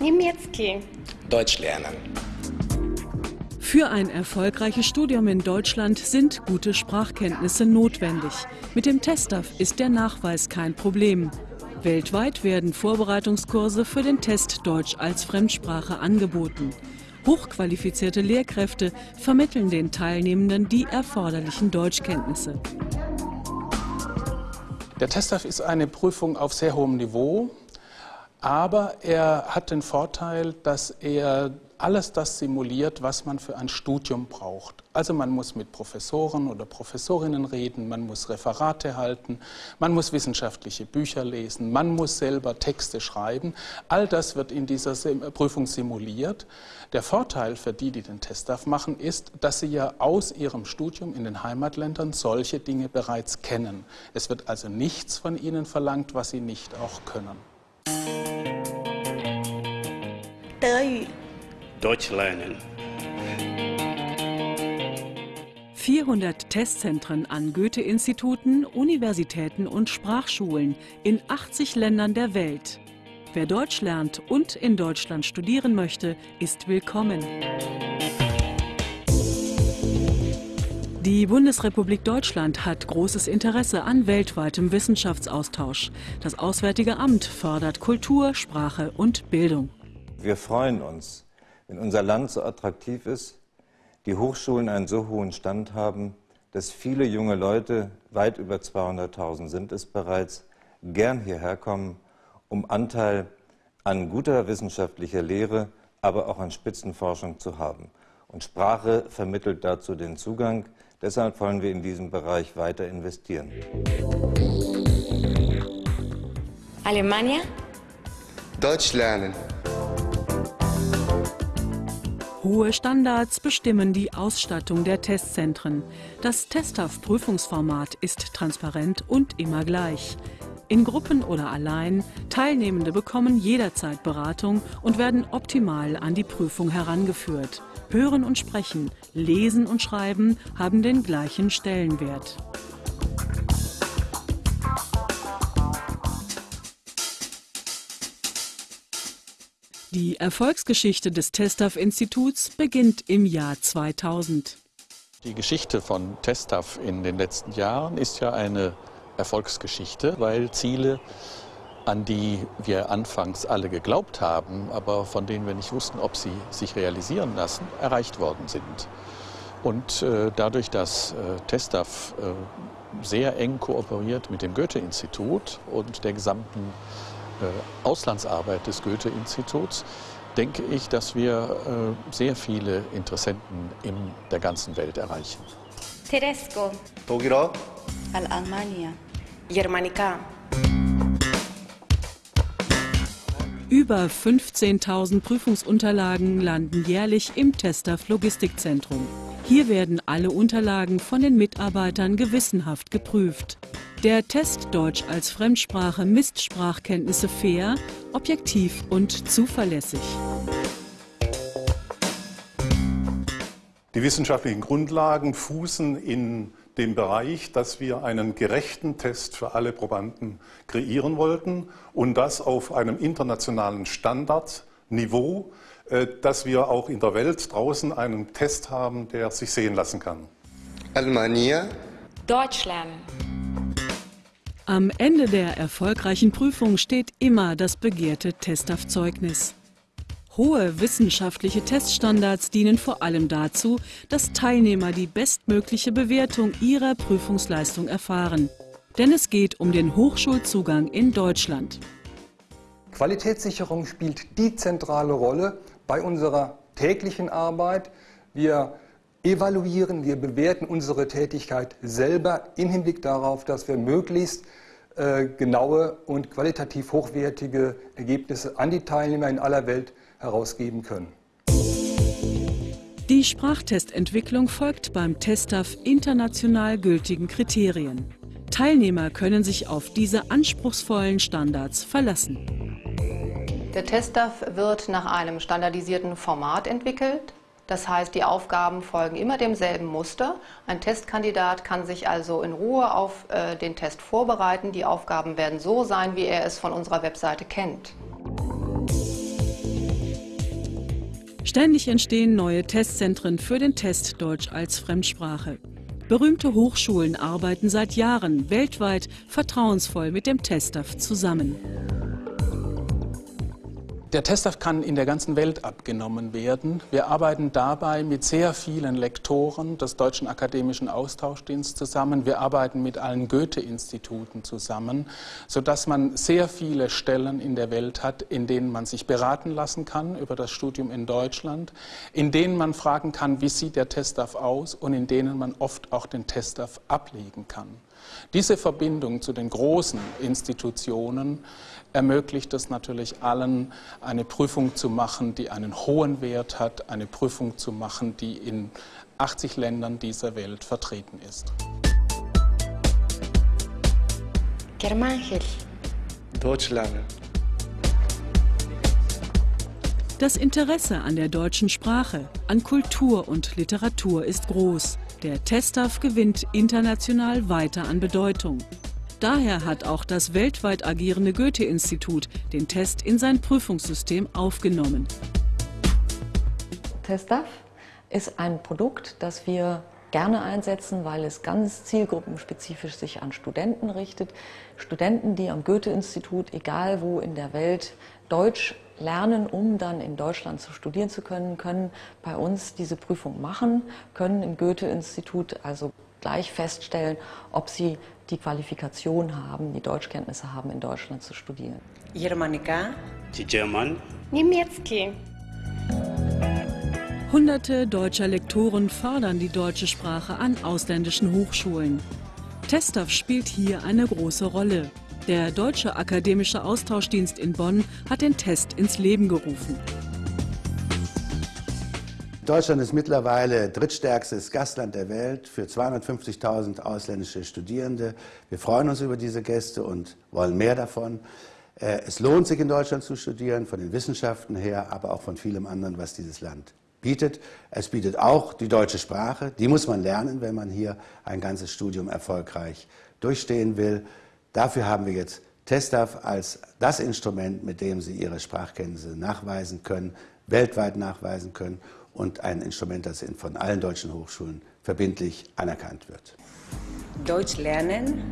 Niemiecki. Deutsch lernen. Für ein erfolgreiches Studium in Deutschland sind gute Sprachkenntnisse notwendig. Mit dem TestDAF ist der Nachweis kein Problem. Weltweit werden Vorbereitungskurse für den Test Deutsch als Fremdsprache angeboten. Hochqualifizierte Lehrkräfte vermitteln den Teilnehmenden die erforderlichen Deutschkenntnisse. Der TestDAF ist eine Prüfung auf sehr hohem Niveau, aber er hat den Vorteil, dass er alles das simuliert, was man für ein Studium braucht. Also man muss mit Professoren oder Professorinnen reden, man muss Referate halten, man muss wissenschaftliche Bücher lesen, man muss selber Texte schreiben. All das wird in dieser Prüfung simuliert. Der Vorteil für die, die den Testdaf machen, ist, dass sie ja aus ihrem Studium in den Heimatländern solche Dinge bereits kennen. Es wird also nichts von ihnen verlangt, was sie nicht auch können. Deutsch lernen. 400 Testzentren an Goethe-Instituten, Universitäten und Sprachschulen in 80 Ländern der Welt. Wer Deutsch lernt und in Deutschland studieren möchte, ist willkommen. Die Bundesrepublik Deutschland hat großes Interesse an weltweitem Wissenschaftsaustausch. Das Auswärtige Amt fördert Kultur, Sprache und Bildung. Wir freuen uns, wenn unser Land so attraktiv ist, die Hochschulen einen so hohen Stand haben, dass viele junge Leute, weit über 200.000 sind es bereits, gern hierher kommen, um Anteil an guter wissenschaftlicher Lehre, aber auch an Spitzenforschung zu haben. Und Sprache vermittelt dazu den Zugang. Deshalb wollen wir in diesem Bereich weiter investieren. Alemania. Deutsch lernen. Hohe Standards bestimmen die Ausstattung der Testzentren. Das Testhaft-Prüfungsformat ist transparent und immer gleich. In Gruppen oder allein, Teilnehmende bekommen jederzeit Beratung und werden optimal an die Prüfung herangeführt. Hören und Sprechen, Lesen und Schreiben haben den gleichen Stellenwert. Die Erfolgsgeschichte des Testaf-Instituts beginnt im Jahr 2000. Die Geschichte von Testaf in den letzten Jahren ist ja eine Erfolgsgeschichte, weil Ziele, an die wir anfangs alle geglaubt haben, aber von denen wir nicht wussten, ob sie sich realisieren lassen, erreicht worden sind. Und äh, dadurch, dass äh, Testaf äh, sehr eng kooperiert mit dem Goethe-Institut und der gesamten äh, Auslandsarbeit des Goethe-Instituts denke ich, dass wir äh, sehr viele Interessenten in der ganzen Welt erreichen. Tedesco. Togiro. Al-Almania. Germanica. Über 15.000 Prüfungsunterlagen landen jährlich im Testaf Logistikzentrum. Hier werden alle Unterlagen von den Mitarbeitern gewissenhaft geprüft. Der Test Deutsch als Fremdsprache misst Sprachkenntnisse fair, objektiv und zuverlässig. Die wissenschaftlichen Grundlagen fußen in dem Bereich, dass wir einen gerechten Test für alle Probanden kreieren wollten und das auf einem internationalen Standardniveau, dass wir auch in der Welt draußen einen Test haben, der sich sehen lassen kann. Alemania. Deutsch lernen. Am Ende der erfolgreichen Prüfung steht immer das begehrte Testaufzeugnis. Hohe wissenschaftliche Teststandards dienen vor allem dazu, dass Teilnehmer die bestmögliche Bewertung ihrer Prüfungsleistung erfahren. Denn es geht um den Hochschulzugang in Deutschland. Qualitätssicherung spielt die zentrale Rolle bei unserer täglichen Arbeit. Wir evaluieren, wir bewerten unsere Tätigkeit selber im Hinblick darauf, dass wir möglichst äh, genaue und qualitativ hochwertige Ergebnisse an die Teilnehmer in aller Welt herausgeben können. Die Sprachtestentwicklung folgt beim TestDAF international gültigen Kriterien. Teilnehmer können sich auf diese anspruchsvollen Standards verlassen. Der TestDAF wird nach einem standardisierten Format entwickelt. Das heißt, die Aufgaben folgen immer demselben Muster. Ein Testkandidat kann sich also in Ruhe auf äh, den Test vorbereiten. Die Aufgaben werden so sein, wie er es von unserer Webseite kennt. Ständig entstehen neue Testzentren für den Test Deutsch als Fremdsprache. Berühmte Hochschulen arbeiten seit Jahren weltweit vertrauensvoll mit dem TestDAF zusammen. Der Testaf kann in der ganzen Welt abgenommen werden. Wir arbeiten dabei mit sehr vielen Lektoren des Deutschen Akademischen Austauschdienstes zusammen. Wir arbeiten mit allen Goethe-Instituten zusammen, sodass man sehr viele Stellen in der Welt hat, in denen man sich beraten lassen kann über das Studium in Deutschland, in denen man fragen kann, wie sieht der Testaf aus und in denen man oft auch den Testaf ablegen kann. Diese Verbindung zu den großen Institutionen ermöglicht es natürlich allen, eine Prüfung zu machen, die einen hohen Wert hat, eine Prüfung zu machen, die in 80 Ländern dieser Welt vertreten ist. Germanchel. Deutsch lernen. Das Interesse an der deutschen Sprache, an Kultur und Literatur ist groß. Der Testaf gewinnt international weiter an Bedeutung. Daher hat auch das weltweit agierende Goethe-Institut den Test in sein Prüfungssystem aufgenommen. TestDAF ist ein Produkt, das wir gerne einsetzen, weil es ganz zielgruppenspezifisch sich an Studenten richtet. Studenten, die am Goethe-Institut, egal wo in der Welt, Deutsch lernen, um dann in Deutschland zu studieren zu können, können bei uns diese Prüfung machen, können im Goethe-Institut also gleich feststellen, ob sie die Qualifikation haben, die Deutschkenntnisse haben, in Deutschland zu studieren. Germanica. German. Niemiecki. Hunderte deutscher Lektoren fördern die deutsche Sprache an ausländischen Hochschulen. TestDAF spielt hier eine große Rolle. Der Deutsche Akademische Austauschdienst in Bonn hat den Test ins Leben gerufen. Deutschland ist mittlerweile drittstärkstes Gastland der Welt für 250.000 ausländische Studierende. Wir freuen uns über diese Gäste und wollen mehr davon. Äh, es lohnt sich in Deutschland zu studieren, von den Wissenschaften her, aber auch von vielem anderen, was dieses Land bietet. Es bietet auch die deutsche Sprache. Die muss man lernen, wenn man hier ein ganzes Studium erfolgreich durchstehen will. Dafür haben wir jetzt TestDAF als das Instrument, mit dem Sie Ihre Sprachkenntnisse nachweisen können, weltweit nachweisen können und ein Instrument, das von allen deutschen Hochschulen verbindlich anerkannt wird. Deutsch lernen.